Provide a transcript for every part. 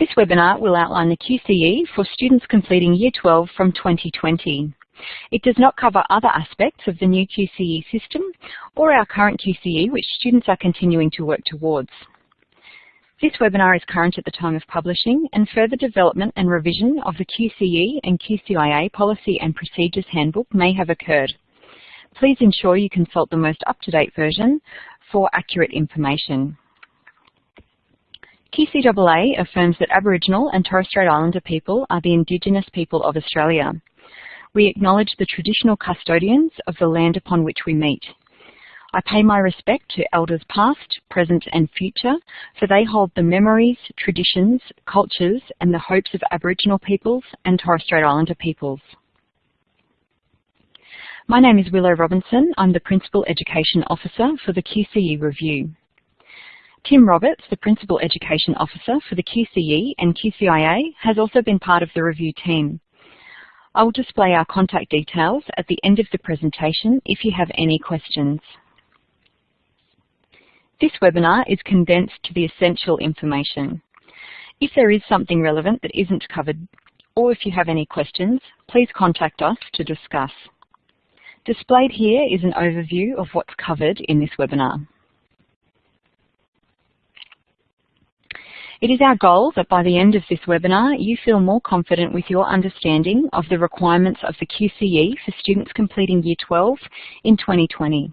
This webinar will outline the QCE for students completing Year 12 from 2020. It does not cover other aspects of the new QCE system or our current QCE which students are continuing to work towards. This webinar is current at the time of publishing and further development and revision of the QCE and QCIA Policy and Procedures Handbook may have occurred. Please ensure you consult the most up-to-date version for accurate information. QCAA affirms that Aboriginal and Torres Strait Islander people are the Indigenous people of Australia. We acknowledge the traditional custodians of the land upon which we meet. I pay my respect to elders past, present and future, for they hold the memories, traditions, cultures and the hopes of Aboriginal peoples and Torres Strait Islander peoples. My name is Willow Robinson. I'm the Principal Education Officer for the QCE Review. Tim Roberts, the Principal Education Officer for the QCE and QCIA, has also been part of the review team. I will display our contact details at the end of the presentation if you have any questions. This webinar is condensed to the essential information. If there is something relevant that isn't covered, or if you have any questions, please contact us to discuss. Displayed here is an overview of what's covered in this webinar. It is our goal that by the end of this webinar, you feel more confident with your understanding of the requirements of the QCE for students completing Year 12 in 2020.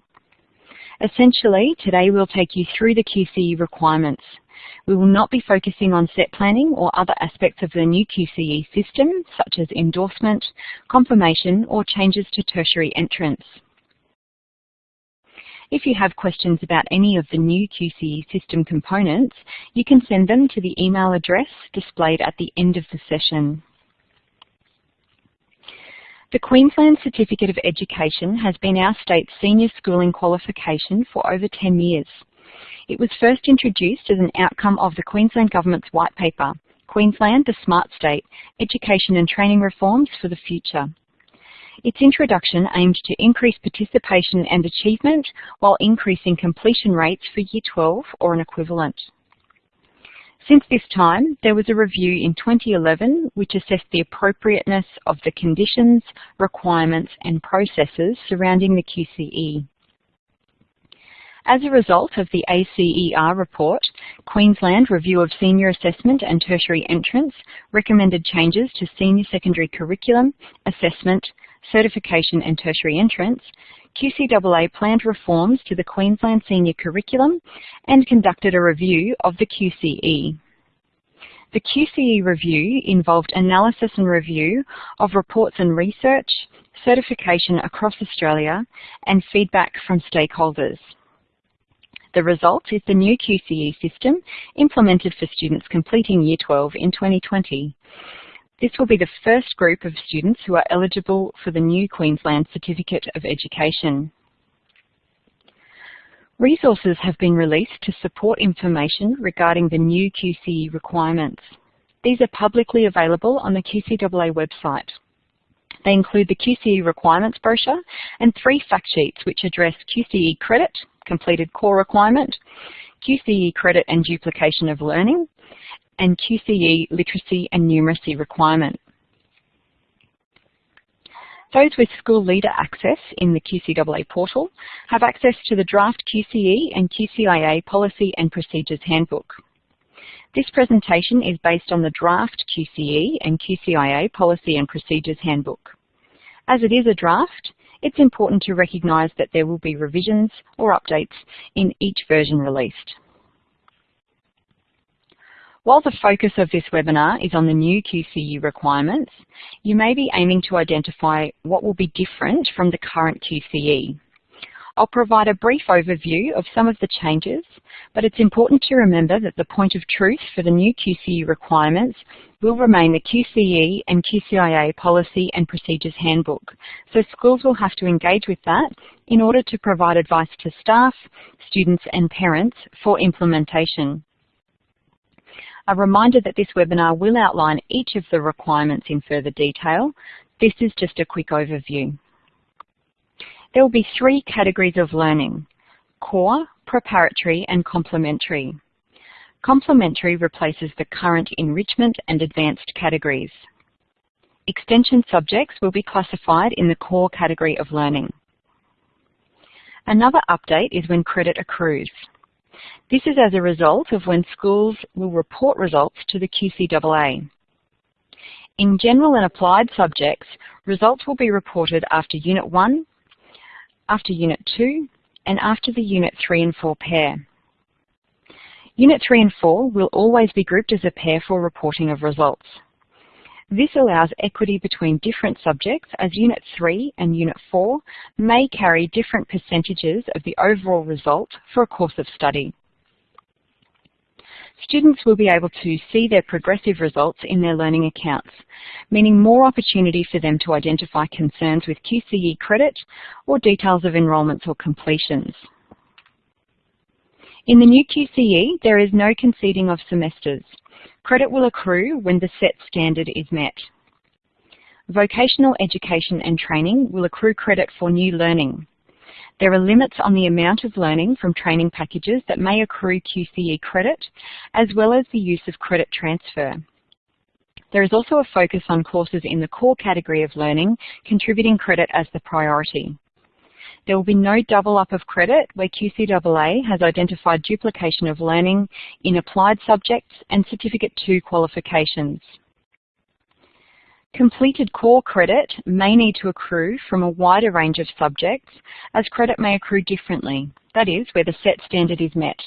Essentially, today we'll take you through the QCE requirements. We will not be focusing on set planning or other aspects of the new QCE system, such as endorsement, confirmation, or changes to tertiary entrance. If you have questions about any of the new QCE system components, you can send them to the email address displayed at the end of the session. The Queensland Certificate of Education has been our state's senior schooling qualification for over 10 years. It was first introduced as an outcome of the Queensland Government's White Paper, Queensland, the Smart State, Education and Training Reforms for the Future. Its introduction aimed to increase participation and achievement while increasing completion rates for Year 12 or an equivalent. Since this time, there was a review in 2011 which assessed the appropriateness of the conditions, requirements and processes surrounding the QCE. As a result of the ACER report, Queensland Review of Senior Assessment and Tertiary Entrance recommended changes to senior secondary curriculum, assessment, certification and tertiary entrance, QCAA planned reforms to the Queensland Senior Curriculum and conducted a review of the QCE. The QCE review involved analysis and review of reports and research, certification across Australia, and feedback from stakeholders. The result is the new QCE system implemented for students completing Year 12 in 2020. This will be the first group of students who are eligible for the new Queensland Certificate of Education. Resources have been released to support information regarding the new QCE requirements. These are publicly available on the QCAA website. They include the QCE requirements brochure and three fact sheets which address QCE credit, completed core requirement, QCE credit and duplication of learning, and QCE literacy and numeracy requirement. Those with school leader access in the QCAA portal have access to the draft QCE and QCIA Policy and Procedures Handbook. This presentation is based on the draft QCE and QCIA Policy and Procedures Handbook. As it is a draft, it's important to recognise that there will be revisions or updates in each version released. While the focus of this webinar is on the new QCE requirements, you may be aiming to identify what will be different from the current QCE. I'll provide a brief overview of some of the changes, but it's important to remember that the point of truth for the new QCE requirements will remain the QCE and QCIA Policy and Procedures Handbook, so schools will have to engage with that in order to provide advice to staff, students and parents for implementation. A reminder that this webinar will outline each of the requirements in further detail. This is just a quick overview. There will be three categories of learning, core, preparatory and complementary. Complementary replaces the current enrichment and advanced categories. Extension subjects will be classified in the core category of learning. Another update is when credit accrues. This is as a result of when schools will report results to the QCAA. In general and applied subjects, results will be reported after Unit 1, after Unit 2, and after the Unit 3 and 4 pair. Unit 3 and 4 will always be grouped as a pair for reporting of results. This allows equity between different subjects as Unit 3 and Unit 4 may carry different percentages of the overall result for a course of study. Students will be able to see their progressive results in their learning accounts, meaning more opportunity for them to identify concerns with QCE credit or details of enrolments or completions. In the new QCE, there is no conceding of semesters. Credit will accrue when the set standard is met. Vocational education and training will accrue credit for new learning. There are limits on the amount of learning from training packages that may accrue QCE credit, as well as the use of credit transfer. There is also a focus on courses in the core category of learning, contributing credit as the priority. There will be no double up of credit where QCAA has identified duplication of learning in applied subjects and Certificate 2 qualifications. Completed core credit may need to accrue from a wider range of subjects as credit may accrue differently, that is, where the set standard is met.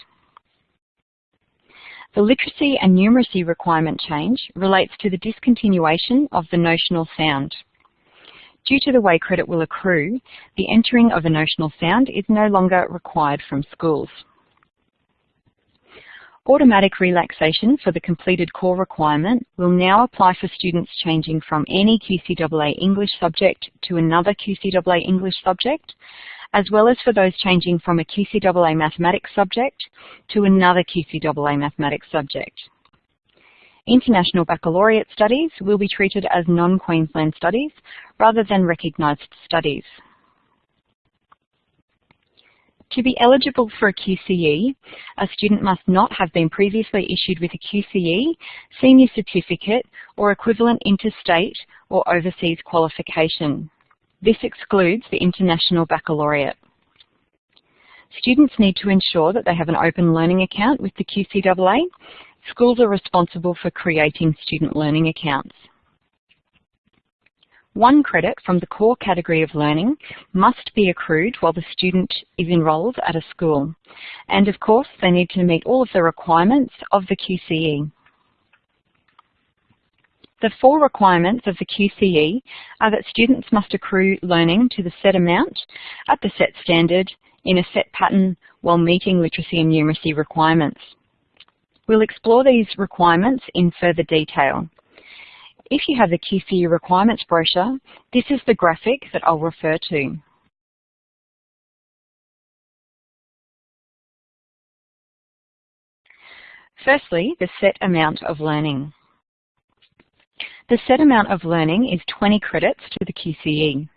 The literacy and numeracy requirement change relates to the discontinuation of the notional sound. Due to the way credit will accrue, the entering of a notional sound is no longer required from schools. Automatic relaxation for the completed core requirement will now apply for students changing from any QCAA English subject to another QCAA English subject, as well as for those changing from a QCAA Mathematics subject to another QCAA Mathematics subject. International Baccalaureate studies will be treated as non-Queensland studies rather than recognised studies. To be eligible for a QCE, a student must not have been previously issued with a QCE, senior certificate or equivalent interstate or overseas qualification. This excludes the International Baccalaureate. Students need to ensure that they have an open learning account with the QCAA Schools are responsible for creating student learning accounts. One credit from the core category of learning must be accrued while the student is enrolled at a school. And of course, they need to meet all of the requirements of the QCE. The four requirements of the QCE are that students must accrue learning to the set amount, at the set standard, in a set pattern, while meeting literacy and numeracy requirements. We'll explore these requirements in further detail. If you have the QCE requirements brochure, this is the graphic that I'll refer to. Firstly, the set amount of learning. The set amount of learning is 20 credits to the QCE.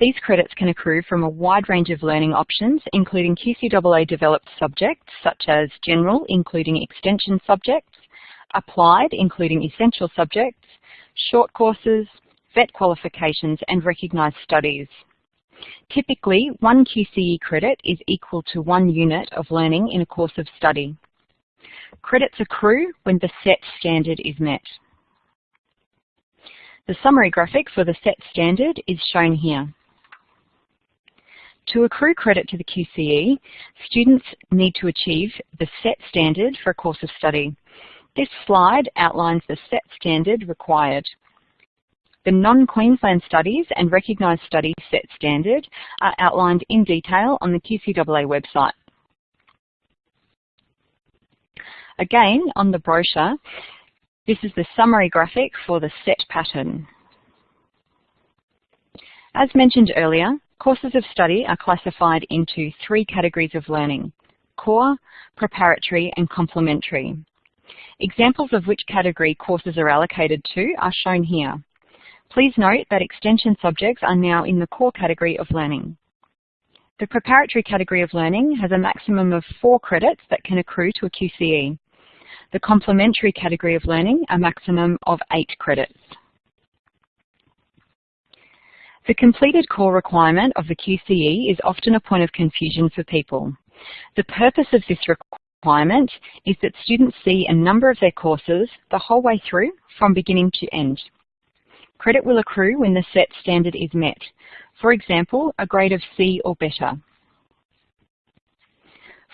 These credits can accrue from a wide range of learning options, including QCAA developed subjects, such as general, including extension subjects, applied, including essential subjects, short courses, VET qualifications, and recognised studies. Typically, one QCE credit is equal to one unit of learning in a course of study. Credits accrue when the set standard is met. The summary graphic for the set standard is shown here. To accrue credit to the QCE, students need to achieve the SET standard for a course of study. This slide outlines the SET standard required. The non-Queensland studies and recognised studies SET standard are outlined in detail on the QCAA website. Again, on the brochure, this is the summary graphic for the SET pattern. As mentioned earlier, Courses of study are classified into three categories of learning, core, preparatory and complementary. Examples of which category courses are allocated to are shown here. Please note that extension subjects are now in the core category of learning. The preparatory category of learning has a maximum of four credits that can accrue to a QCE. The complementary category of learning, a maximum of eight credits. The completed core requirement of the QCE is often a point of confusion for people. The purpose of this requirement is that students see a number of their courses the whole way through from beginning to end. Credit will accrue when the set standard is met. For example, a grade of C or better.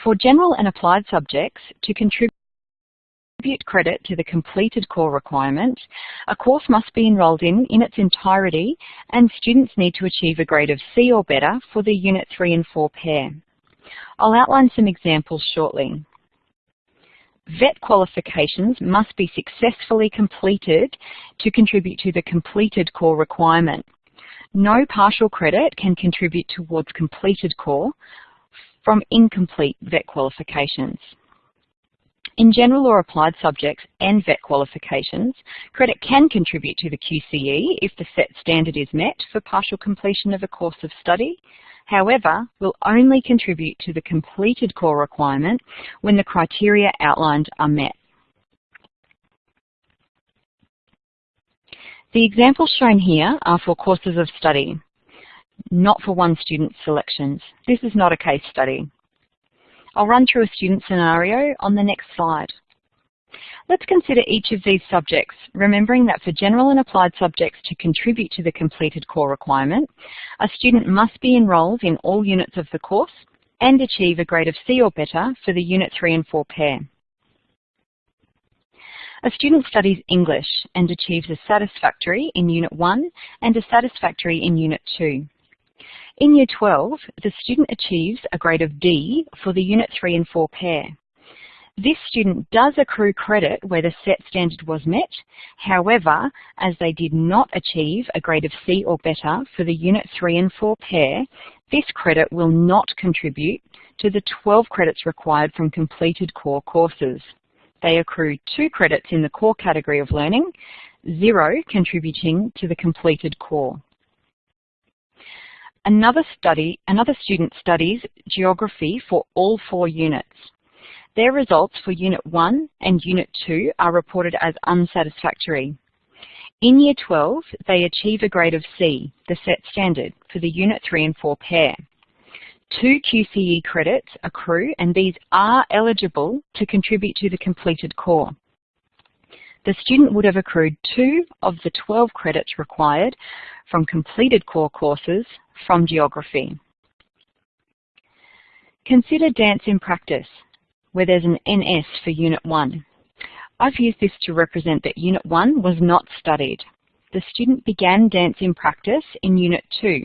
For general and applied subjects, to contribute credit to the completed core requirement, a course must be enrolled in in its entirety and students need to achieve a grade of C or better for the Unit 3 and 4 pair. I'll outline some examples shortly. VET qualifications must be successfully completed to contribute to the completed core requirement. No partial credit can contribute towards completed core from incomplete VET qualifications. In general or applied subjects and VET qualifications, credit can contribute to the QCE if the set standard is met for partial completion of a course of study, however, will only contribute to the completed core requirement when the criteria outlined are met. The examples shown here are for courses of study not for one student selections. This is not a case study. I'll run through a student scenario on the next slide. Let's consider each of these subjects, remembering that for general and applied subjects to contribute to the completed core requirement, a student must be enrolled in all units of the course and achieve a grade of C or better for the Unit 3 and 4 pair. A student studies English and achieves a satisfactory in Unit 1 and a satisfactory in Unit 2. In Year 12, the student achieves a grade of D for the Unit 3 and 4 pair. This student does accrue credit where the set standard was met. However, as they did not achieve a grade of C or better for the Unit 3 and 4 pair, this credit will not contribute to the 12 credits required from completed core courses. They accrue two credits in the core category of learning, zero contributing to the completed core. Another study, another student studies geography for all four units. Their results for Unit 1 and Unit 2 are reported as unsatisfactory. In Year 12, they achieve a grade of C, the set standard, for the Unit 3 and 4 pair. Two QCE credits accrue and these are eligible to contribute to the completed core the student would have accrued two of the 12 credits required from completed core courses from geography. Consider dance in practice, where there's an NS for Unit 1. I've used this to represent that Unit 1 was not studied. The student began dance in practice in Unit 2.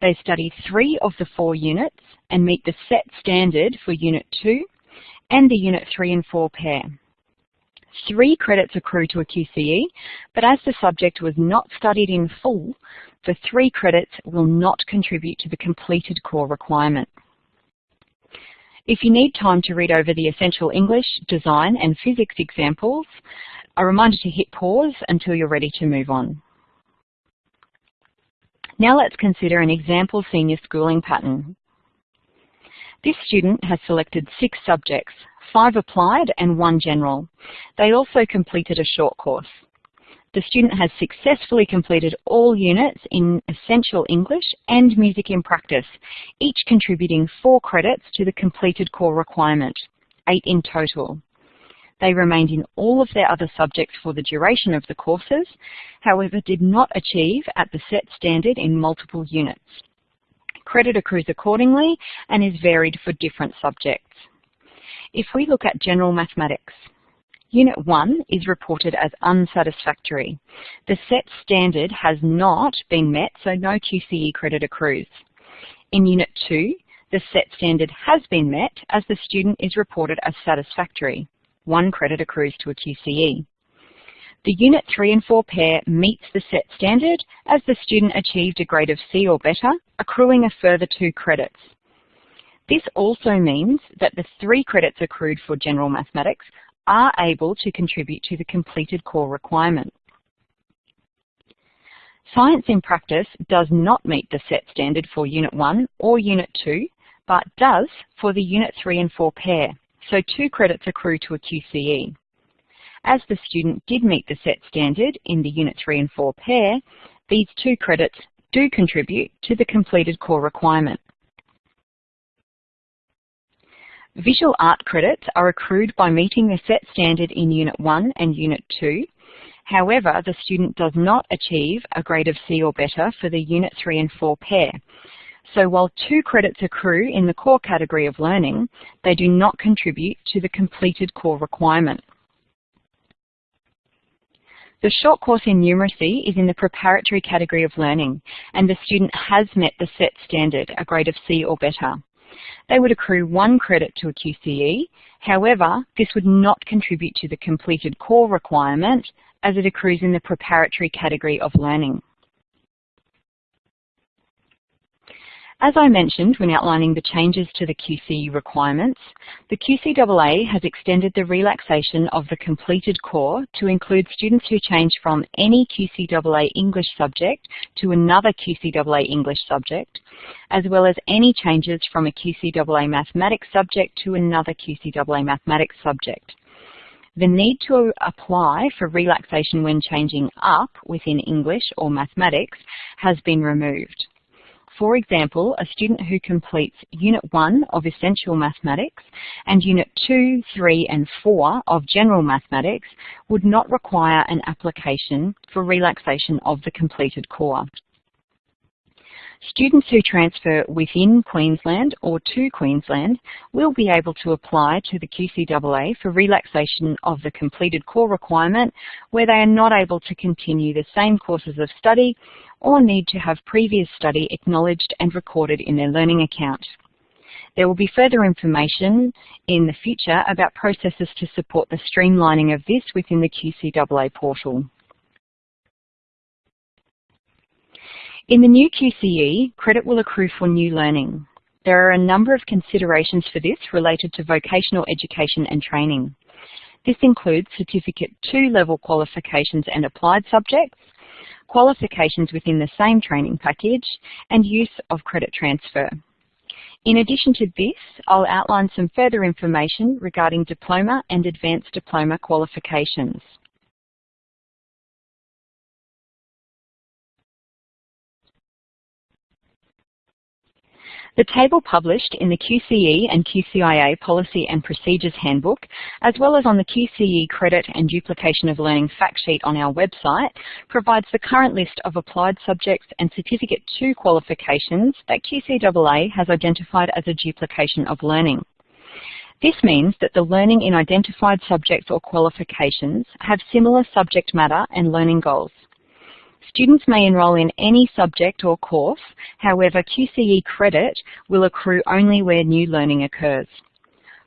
They study three of the four units and meet the set standard for Unit 2 and the Unit 3 and 4 pair. Three credits accrue to a QCE, but as the subject was not studied in full, the three credits will not contribute to the completed core requirement. If you need time to read over the essential English, design and physics examples, a reminder to hit pause until you're ready to move on. Now let's consider an example senior schooling pattern. This student has selected six subjects, five applied and one general. They also completed a short course. The student has successfully completed all units in Essential English and Music in Practice, each contributing four credits to the completed core requirement, eight in total. They remained in all of their other subjects for the duration of the courses, however did not achieve at the set standard in multiple units. Credit accrues accordingly and is varied for different subjects. If we look at general mathematics, Unit 1 is reported as unsatisfactory. The set standard has not been met, so no QCE credit accrues. In Unit 2, the set standard has been met as the student is reported as satisfactory. One credit accrues to a QCE. The Unit 3 and 4 pair meets the set standard as the student achieved a grade of C or better, accruing a further two credits. This also means that the three credits accrued for general mathematics are able to contribute to the completed core requirement. Science in practice does not meet the set standard for Unit 1 or Unit 2, but does for the Unit 3 and 4 pair. so two credits accrue to a QCE. As the student did meet the set standard in the Unit 3 and 4 pair, these two credits do contribute to the completed core requirement. Visual art credits are accrued by meeting the set standard in Unit 1 and Unit 2. However, the student does not achieve a grade of C or better for the Unit 3 and 4 pair. So while two credits accrue in the core category of learning, they do not contribute to the completed core requirement. The short course in numeracy is in the preparatory category of learning, and the student has met the set standard, a grade of C or better. They would accrue one credit to a QCE, however, this would not contribute to the completed core requirement as it accrues in the preparatory category of learning. As I mentioned when outlining the changes to the QCE requirements, the QCAA has extended the relaxation of the completed core to include students who change from any QCAA English subject to another QCAA English subject, as well as any changes from a QCAA Mathematics subject to another QCAA Mathematics subject. The need to apply for relaxation when changing up within English or Mathematics has been removed. For example, a student who completes Unit 1 of Essential Mathematics and Unit 2, 3 and 4 of General Mathematics would not require an application for relaxation of the completed core. Students who transfer within Queensland or to Queensland will be able to apply to the QCAA for relaxation of the completed core requirement where they are not able to continue the same courses of study or need to have previous study acknowledged and recorded in their learning account. There will be further information in the future about processes to support the streamlining of this within the QCAA portal. In the new QCE, credit will accrue for new learning. There are a number of considerations for this related to vocational education and training. This includes Certificate 2 level qualifications and applied subjects, qualifications within the same training package, and use of credit transfer. In addition to this, I'll outline some further information regarding diploma and advanced diploma qualifications. The table published in the QCE and QCIA Policy and Procedures Handbook, as well as on the QCE Credit and Duplication of Learning fact sheet on our website, provides the current list of applied subjects and Certificate 2 qualifications that QCAA has identified as a duplication of learning. This means that the learning in identified subjects or qualifications have similar subject matter and learning goals. Students may enrol in any subject or course, however QCE credit will accrue only where new learning occurs.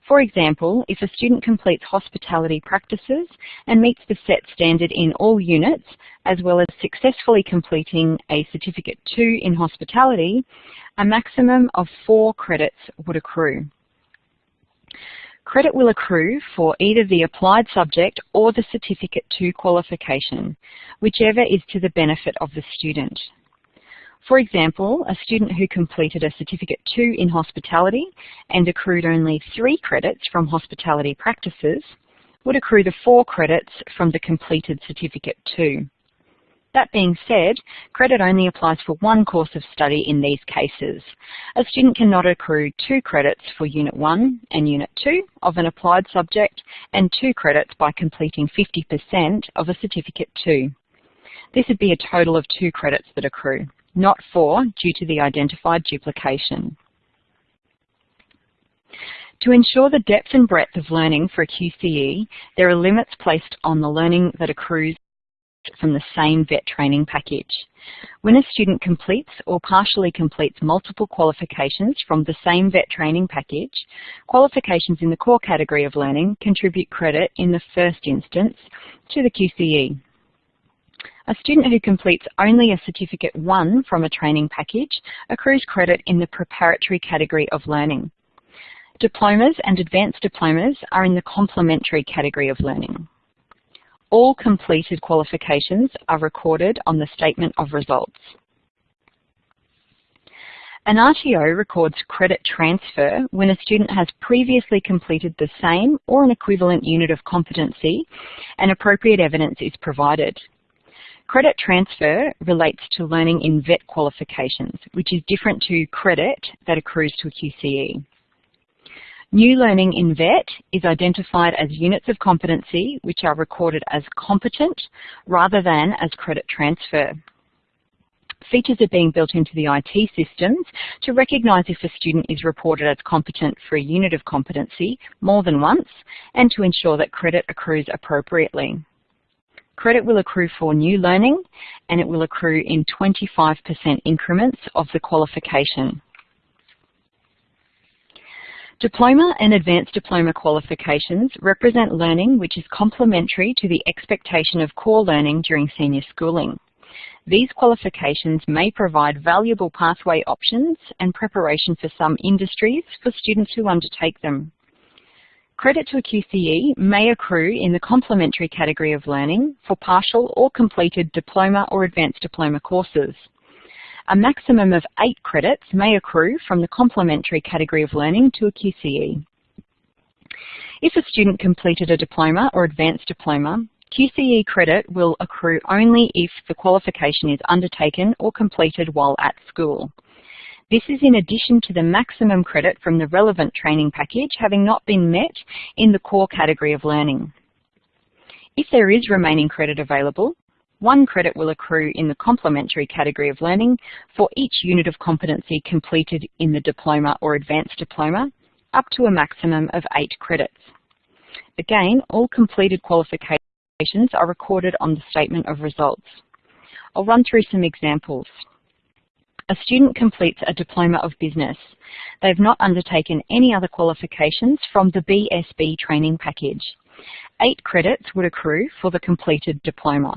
For example, if a student completes hospitality practices and meets the set standard in all units, as well as successfully completing a Certificate 2 in hospitality, a maximum of four credits would accrue. Credit will accrue for either the applied subject or the Certificate 2 qualification, whichever is to the benefit of the student. For example, a student who completed a Certificate 2 in hospitality and accrued only three credits from hospitality practices would accrue the four credits from the completed Certificate 2. That being said, credit only applies for one course of study in these cases. A student cannot accrue two credits for Unit 1 and Unit 2 of an applied subject and two credits by completing 50% of a Certificate 2. This would be a total of two credits that accrue, not four due to the identified duplication. To ensure the depth and breadth of learning for a QCE, there are limits placed on the learning that accrues from the same VET training package. When a student completes or partially completes multiple qualifications from the same VET training package, qualifications in the core category of learning contribute credit in the first instance to the QCE. A student who completes only a Certificate 1 from a training package accrues credit in the preparatory category of learning. Diplomas and advanced diplomas are in the complementary category of learning. All completed qualifications are recorded on the Statement of Results. An RTO records credit transfer when a student has previously completed the same or an equivalent unit of competency and appropriate evidence is provided. Credit transfer relates to learning in VET qualifications, which is different to credit that accrues to a QCE. New learning in VET is identified as units of competency which are recorded as competent rather than as credit transfer. Features are being built into the IT systems to recognise if a student is reported as competent for a unit of competency more than once and to ensure that credit accrues appropriately. Credit will accrue for new learning and it will accrue in 25% increments of the qualification. Diploma and Advanced Diploma qualifications represent learning which is complementary to the expectation of core learning during senior schooling. These qualifications may provide valuable pathway options and preparation for some industries for students who undertake them. Credit to a QCE may accrue in the complementary category of learning for partial or completed diploma or advanced diploma courses. A maximum of eight credits may accrue from the complementary category of learning to a QCE. If a student completed a diploma or advanced diploma, QCE credit will accrue only if the qualification is undertaken or completed while at school. This is in addition to the maximum credit from the relevant training package having not been met in the core category of learning. If there is remaining credit available, one credit will accrue in the complementary category of learning for each unit of competency completed in the diploma or advanced diploma, up to a maximum of eight credits. Again, all completed qualifications are recorded on the statement of results. I'll run through some examples. A student completes a Diploma of Business. They've not undertaken any other qualifications from the BSB training package. Eight credits would accrue for the completed diploma.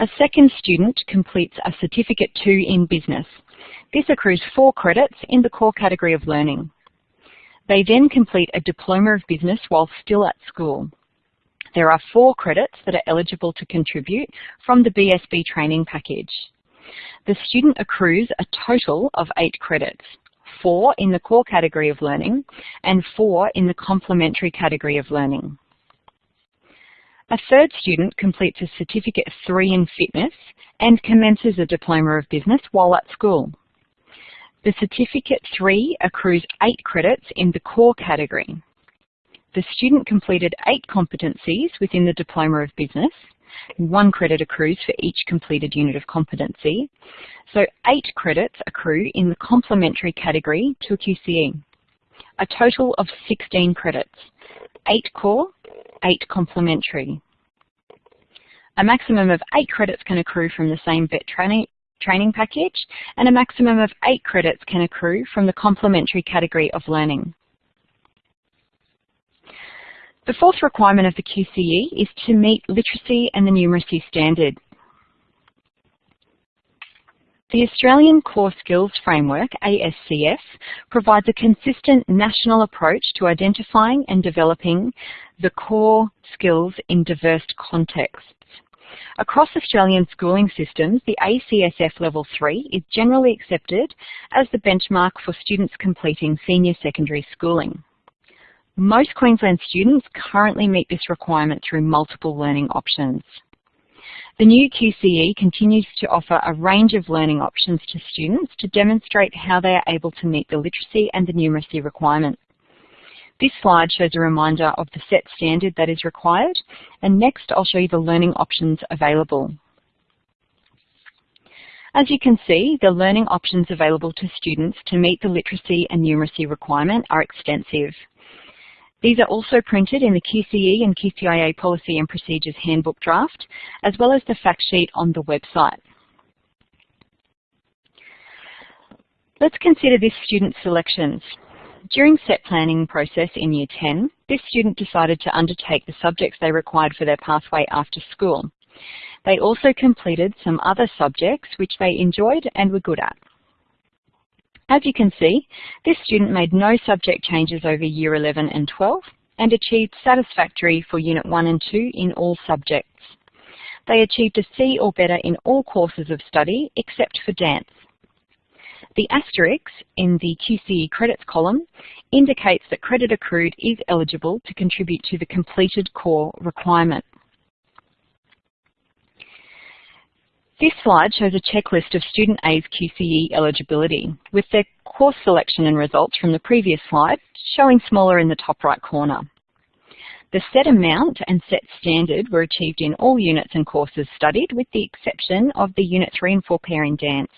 A second student completes a Certificate 2 in Business. This accrues four credits in the core category of learning. They then complete a Diploma of Business while still at school. There are four credits that are eligible to contribute from the BSB training package. The student accrues a total of eight credits, four in the core category of learning and four in the complementary category of learning. A third student completes a Certificate 3 in Fitness and commences a Diploma of Business while at school. The Certificate 3 accrues 8 credits in the core category. The student completed 8 competencies within the Diploma of Business. One credit accrues for each completed unit of competency. So 8 credits accrue in the complementary category to a QCE. A total of 16 credits, 8 core 8 complementary. A maximum of 8 credits can accrue from the same VET training, training package and a maximum of 8 credits can accrue from the complementary category of learning. The fourth requirement of the QCE is to meet literacy and the numeracy standard. The Australian Core Skills Framework, ACSF, provides a consistent national approach to identifying and developing the core skills in diverse contexts. Across Australian schooling systems, the ACSF Level 3 is generally accepted as the benchmark for students completing senior secondary schooling. Most Queensland students currently meet this requirement through multiple learning options. The new QCE continues to offer a range of learning options to students to demonstrate how they are able to meet the literacy and the numeracy requirements. This slide shows a reminder of the set standard that is required, and next I'll show you the learning options available. As you can see, the learning options available to students to meet the literacy and numeracy requirement are extensive. These are also printed in the QCE and QCIA Policy and Procedures Handbook draft, as well as the fact sheet on the website. Let's consider this student's selections. During set planning process in Year 10, this student decided to undertake the subjects they required for their pathway after school. They also completed some other subjects which they enjoyed and were good at. As you can see, this student made no subject changes over Year 11 and 12 and achieved satisfactory for Unit 1 and 2 in all subjects. They achieved a C or better in all courses of study except for dance. The asterisk in the QCE credits column indicates that credit accrued is eligible to contribute to the completed core requirement. This slide shows a checklist of Student A's QCE eligibility, with their course selection and results from the previous slide showing smaller in the top right corner. The set amount and set standard were achieved in all units and courses studied, with the exception of the Unit 3 and 4 pair in dance.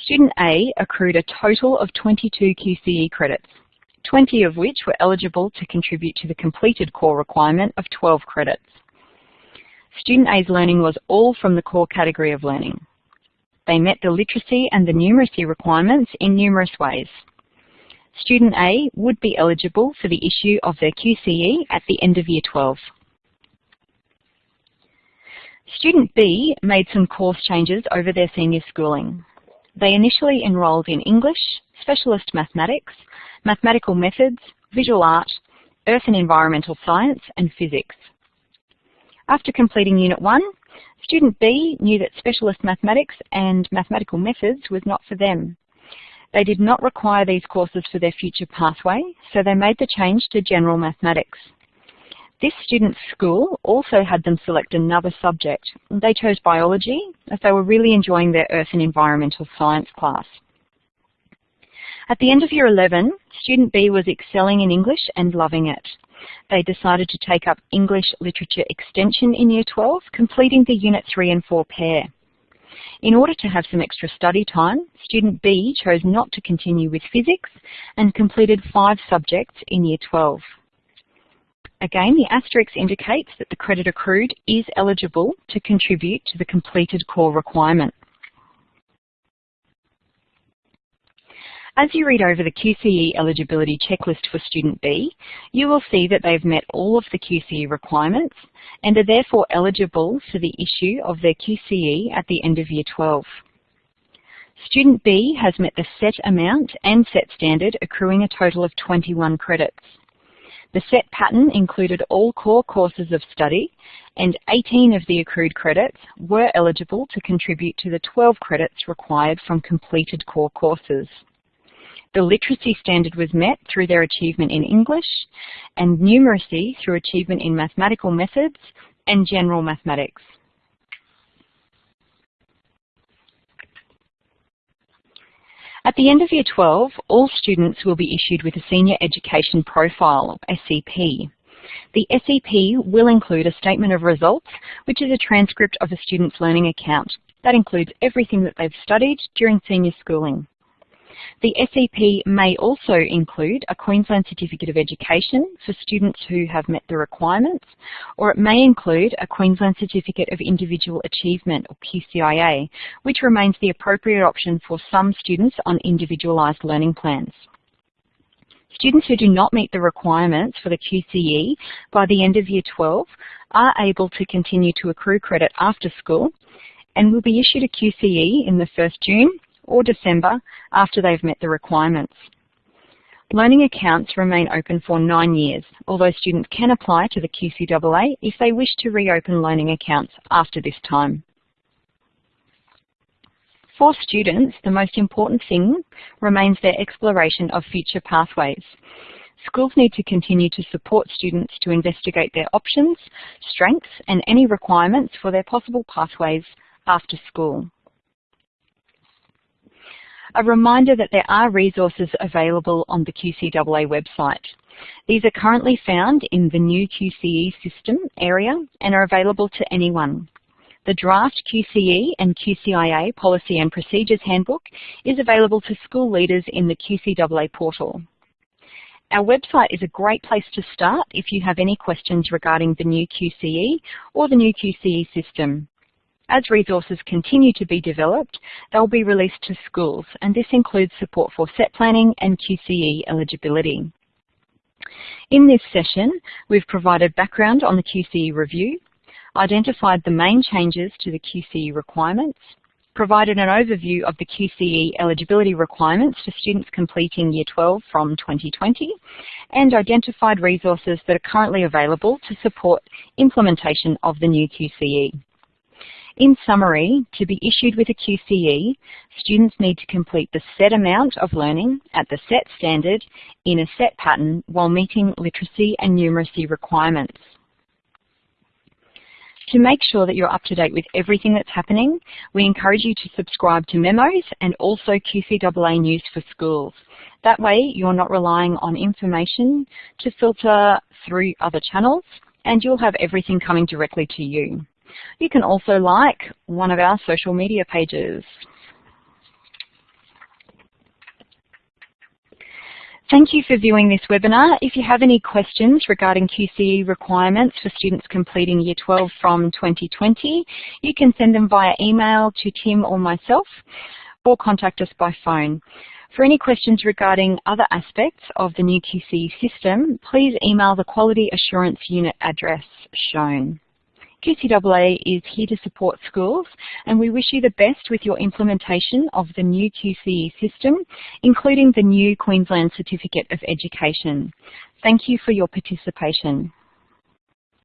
Student A accrued a total of 22 QCE credits, 20 of which were eligible to contribute to the completed core requirement of 12 credits. Student A's learning was all from the core category of learning. They met the literacy and the numeracy requirements in numerous ways. Student A would be eligible for the issue of their QCE at the end of Year 12. Student B made some course changes over their senior schooling. They initially enrolled in English, Specialist Mathematics, Mathematical Methods, Visual Art, Earth and Environmental Science and Physics. After completing Unit 1, Student B knew that Specialist Mathematics and Mathematical Methods was not for them. They did not require these courses for their future pathway, so they made the change to General Mathematics. This student's school also had them select another subject. They chose biology as they were really enjoying their earth and environmental science class. At the end of year 11, student B was excelling in English and loving it they decided to take up English Literature Extension in Year 12, completing the Unit 3 and 4 pair. In order to have some extra study time, student B chose not to continue with physics and completed five subjects in Year 12. Again, the asterisk indicates that the credit accrued is eligible to contribute to the completed core requirement. As you read over the QCE eligibility checklist for Student B, you will see that they've met all of the QCE requirements and are therefore eligible for the issue of their QCE at the end of Year 12. Student B has met the set amount and set standard accruing a total of 21 credits. The set pattern included all core courses of study and 18 of the accrued credits were eligible to contribute to the 12 credits required from completed core courses. The literacy standard was met through their achievement in English and numeracy through achievement in mathematical methods and general mathematics. At the end of Year 12, all students will be issued with a Senior Education Profile, SEP. The SEP will include a statement of results, which is a transcript of a student's learning account. That includes everything that they've studied during senior schooling. The SEP may also include a Queensland Certificate of Education for students who have met the requirements, or it may include a Queensland Certificate of Individual Achievement, or QCIA, which remains the appropriate option for some students on individualised learning plans. Students who do not meet the requirements for the QCE by the end of Year 12 are able to continue to accrue credit after school and will be issued a QCE in the 1st June or December after they've met the requirements. Learning accounts remain open for nine years, although students can apply to the QCAA if they wish to reopen learning accounts after this time. For students, the most important thing remains their exploration of future pathways. Schools need to continue to support students to investigate their options, strengths and any requirements for their possible pathways after school. A reminder that there are resources available on the QCAA website. These are currently found in the new QCE system area and are available to anyone. The draft QCE and QCIA Policy and Procedures Handbook is available to school leaders in the QCAA portal. Our website is a great place to start if you have any questions regarding the new QCE or the new QCE system. As resources continue to be developed, they'll be released to schools, and this includes support for set planning and QCE eligibility. In this session, we've provided background on the QCE review, identified the main changes to the QCE requirements, provided an overview of the QCE eligibility requirements for students completing Year 12 from 2020, and identified resources that are currently available to support implementation of the new QCE. In summary, to be issued with a QCE, students need to complete the set amount of learning at the set standard in a set pattern while meeting literacy and numeracy requirements. To make sure that you're up to date with everything that's happening, we encourage you to subscribe to memos and also QCAA News for Schools. That way you're not relying on information to filter through other channels and you'll have everything coming directly to you. You can also like one of our social media pages. Thank you for viewing this webinar. If you have any questions regarding QCE requirements for students completing Year 12 from 2020, you can send them via email to Tim or myself or contact us by phone. For any questions regarding other aspects of the new QCE system, please email the Quality Assurance Unit address shown. QCAA is here to support schools and we wish you the best with your implementation of the new QCE system, including the new Queensland Certificate of Education. Thank you for your participation.